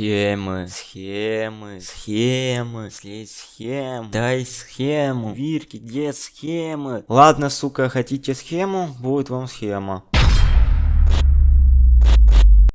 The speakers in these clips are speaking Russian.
Схемы, схемы, схемы, слезь схем, дай схему, Вирки, где схемы? Ладно, сука, хотите схему? Будет вам схема.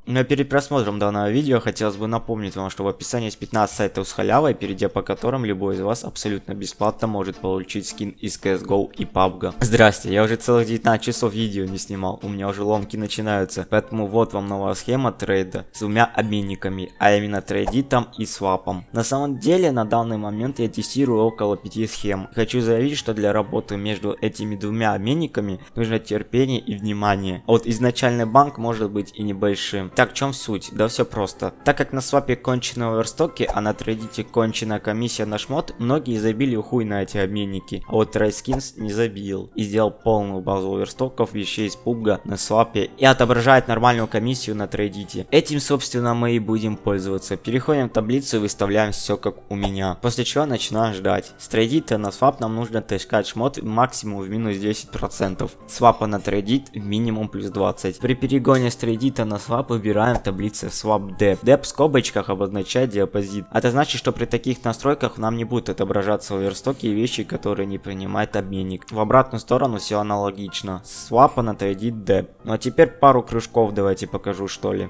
Но перед просмотром данного видео хотелось бы напомнить вам, что в описании есть 15 сайтов с халявой, перейдя по которым любой из вас абсолютно бесплатно может получить скин из CSGO и PUBG. Здрасте, я уже целых 19 часов видео не снимал, у меня уже ломки начинаются, поэтому вот вам новая схема трейда с двумя обменниками, а именно трейдитом и свапом. На самом деле на данный момент я тестирую около 5 схем. Хочу заявить, что для работы между этими двумя обменниками нужно терпение и внимание. А вот изначальный банк может быть и небольшим. Так, в чем суть? Да все просто. Так как на свапе конченые оверстоки, а на трейдите конченая комиссия на шмот, многие забили хуй на эти обменники. А вот TrySkins не забил и сделал полную базу оверстоков, вещей из пубга на свапе и отображает нормальную комиссию на трейдите. Этим, собственно, мы и будем пользоваться. Переходим в таблицу и выставляем все как у меня. После чего начинаем ждать. С трейдита на свап нам нужно таскать шмот максимум в минус 10%. Свапа на трейдит минимум плюс 20. При перегоне с трейдита на свап выбираем в таблице swap dep. Dep в скобочках обозначает депозит. Это значит, что при таких настройках нам не будут отображаться оверстоки и вещи, которые не принимает обменник. В обратную сторону все аналогично. Swap на трейдит dep. Ну а теперь пару кружков давайте покажу что ли.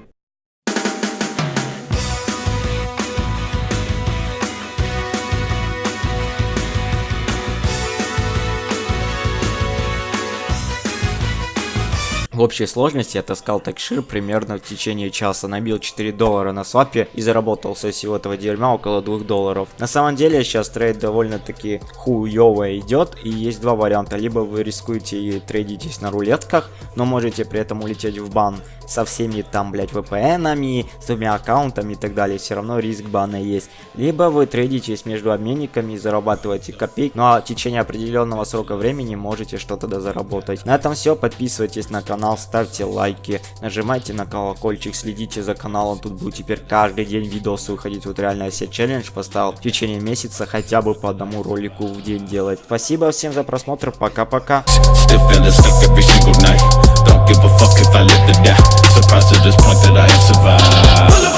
В общей сложности я таскал такшир примерно в течение часа, набил 4 доллара на свапе и заработал со всего этого дерьма около 2 долларов. На самом деле сейчас трейд довольно-таки хуёво идет и есть два варианта. Либо вы рискуете и трейдитесь на рулетках, но можете при этом улететь в бан со всеми там, блять, VPN-ами, с двумя аккаунтами и так далее, все равно риск бана есть. Либо вы трейдитесь между обменниками и зарабатываете копейк, но ну, а в течение определенного срока времени можете что-то дозаработать. На этом все, подписывайтесь на канал, ставьте лайки, нажимайте на колокольчик, следите за каналом, тут будет теперь каждый день видосы выходить, вот реально я себе челлендж поставил в течение месяца хотя бы по одному ролику в день делать. Спасибо всем за просмотр, пока-пока. Surprised to this point that I have survived